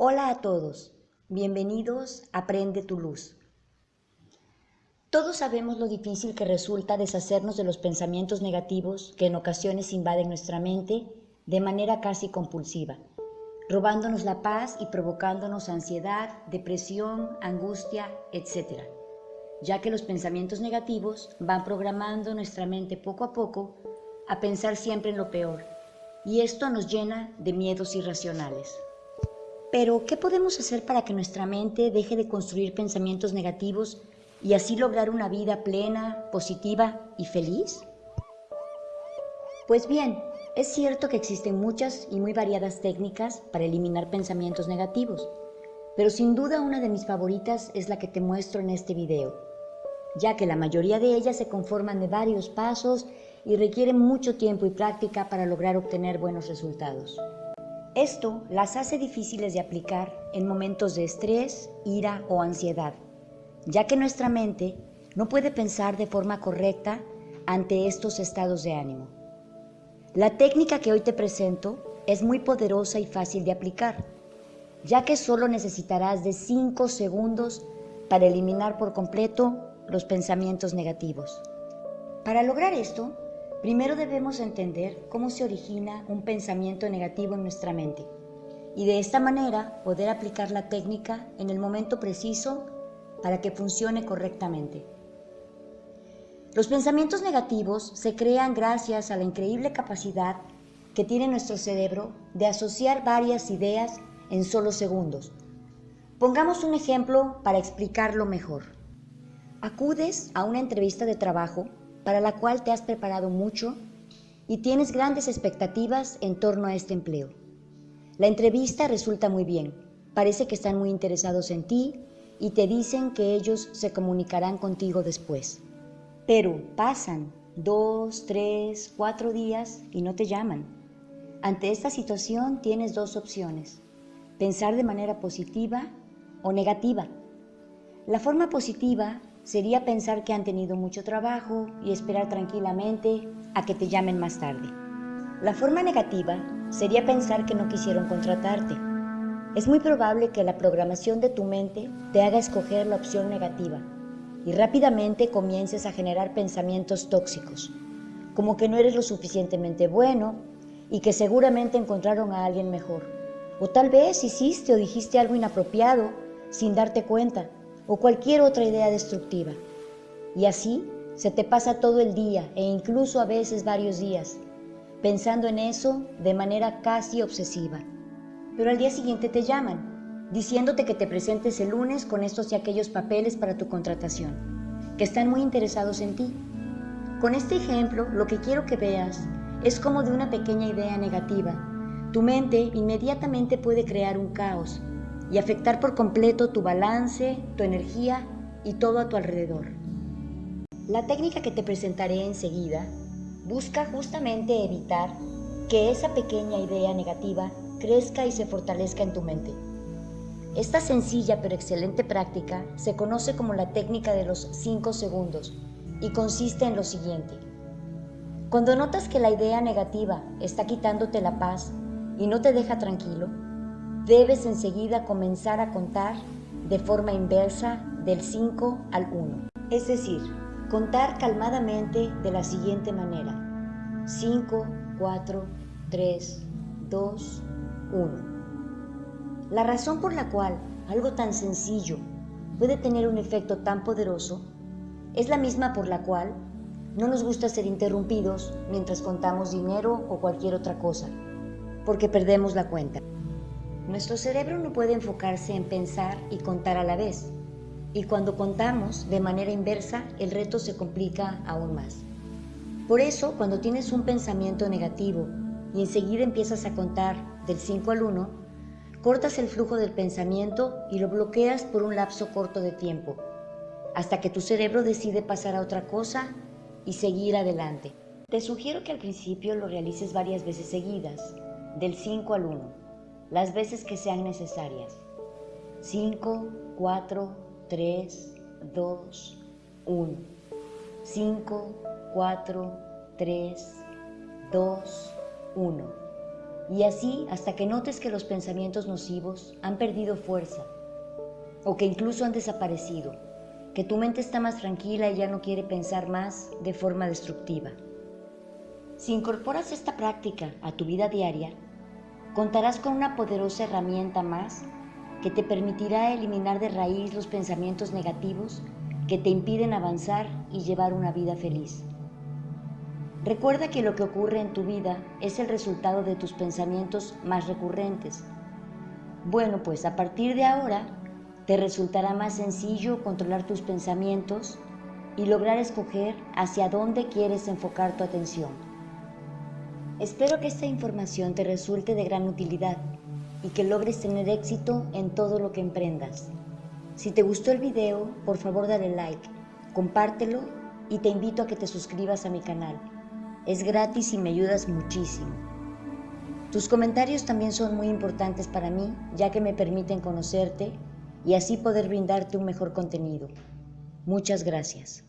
Hola a todos, bienvenidos a Aprende tu Luz. Todos sabemos lo difícil que resulta deshacernos de los pensamientos negativos que en ocasiones invaden nuestra mente de manera casi compulsiva, robándonos la paz y provocándonos ansiedad, depresión, angustia, etc. Ya que los pensamientos negativos van programando nuestra mente poco a poco a pensar siempre en lo peor, y esto nos llena de miedos irracionales. Pero, ¿qué podemos hacer para que nuestra mente deje de construir pensamientos negativos y así lograr una vida plena, positiva y feliz? Pues bien, es cierto que existen muchas y muy variadas técnicas para eliminar pensamientos negativos, pero sin duda una de mis favoritas es la que te muestro en este video, ya que la mayoría de ellas se conforman de varios pasos y requieren mucho tiempo y práctica para lograr obtener buenos resultados. Esto las hace difíciles de aplicar en momentos de estrés, ira o ansiedad, ya que nuestra mente no puede pensar de forma correcta ante estos estados de ánimo. La técnica que hoy te presento es muy poderosa y fácil de aplicar, ya que solo necesitarás de 5 segundos para eliminar por completo los pensamientos negativos. Para lograr esto, Primero debemos entender cómo se origina un pensamiento negativo en nuestra mente y de esta manera poder aplicar la técnica en el momento preciso para que funcione correctamente. Los pensamientos negativos se crean gracias a la increíble capacidad que tiene nuestro cerebro de asociar varias ideas en solo segundos. Pongamos un ejemplo para explicarlo mejor. Acudes a una entrevista de trabajo para la cual te has preparado mucho y tienes grandes expectativas en torno a este empleo. La entrevista resulta muy bien, parece que están muy interesados en ti y te dicen que ellos se comunicarán contigo después. Pero pasan dos, tres, cuatro días y no te llaman. Ante esta situación tienes dos opciones, pensar de manera positiva o negativa. La forma positiva sería pensar que han tenido mucho trabajo y esperar tranquilamente a que te llamen más tarde. La forma negativa sería pensar que no quisieron contratarte. Es muy probable que la programación de tu mente te haga escoger la opción negativa y rápidamente comiences a generar pensamientos tóxicos, como que no eres lo suficientemente bueno y que seguramente encontraron a alguien mejor. O tal vez hiciste o dijiste algo inapropiado sin darte cuenta o cualquier otra idea destructiva. Y así se te pasa todo el día e incluso a veces varios días, pensando en eso de manera casi obsesiva. Pero al día siguiente te llaman, diciéndote que te presentes el lunes con estos y aquellos papeles para tu contratación, que están muy interesados en ti. Con este ejemplo, lo que quiero que veas es como de una pequeña idea negativa, tu mente inmediatamente puede crear un caos y afectar por completo tu balance, tu energía y todo a tu alrededor. La técnica que te presentaré enseguida busca justamente evitar que esa pequeña idea negativa crezca y se fortalezca en tu mente. Esta sencilla pero excelente práctica se conoce como la técnica de los 5 segundos y consiste en lo siguiente. Cuando notas que la idea negativa está quitándote la paz y no te deja tranquilo, debes enseguida comenzar a contar de forma inversa del 5 al 1. Es decir, contar calmadamente de la siguiente manera. 5, 4, 3, 2, 1. La razón por la cual algo tan sencillo puede tener un efecto tan poderoso es la misma por la cual no nos gusta ser interrumpidos mientras contamos dinero o cualquier otra cosa, porque perdemos la cuenta. Nuestro cerebro no puede enfocarse en pensar y contar a la vez. Y cuando contamos de manera inversa, el reto se complica aún más. Por eso, cuando tienes un pensamiento negativo y enseguida empiezas a contar del 5 al 1, cortas el flujo del pensamiento y lo bloqueas por un lapso corto de tiempo, hasta que tu cerebro decide pasar a otra cosa y seguir adelante. Te sugiero que al principio lo realices varias veces seguidas, del 5 al 1 las veces que sean necesarias. 5, 4, 3, 2, 1. 5, 4, 3, 2, 1. Y así hasta que notes que los pensamientos nocivos han perdido fuerza o que incluso han desaparecido, que tu mente está más tranquila y ya no quiere pensar más de forma destructiva. Si incorporas esta práctica a tu vida diaria, contarás con una poderosa herramienta más que te permitirá eliminar de raíz los pensamientos negativos que te impiden avanzar y llevar una vida feliz. Recuerda que lo que ocurre en tu vida es el resultado de tus pensamientos más recurrentes. Bueno, pues a partir de ahora te resultará más sencillo controlar tus pensamientos y lograr escoger hacia dónde quieres enfocar tu atención. Espero que esta información te resulte de gran utilidad y que logres tener éxito en todo lo que emprendas. Si te gustó el video, por favor dale like, compártelo y te invito a que te suscribas a mi canal. Es gratis y me ayudas muchísimo. Tus comentarios también son muy importantes para mí, ya que me permiten conocerte y así poder brindarte un mejor contenido. Muchas gracias.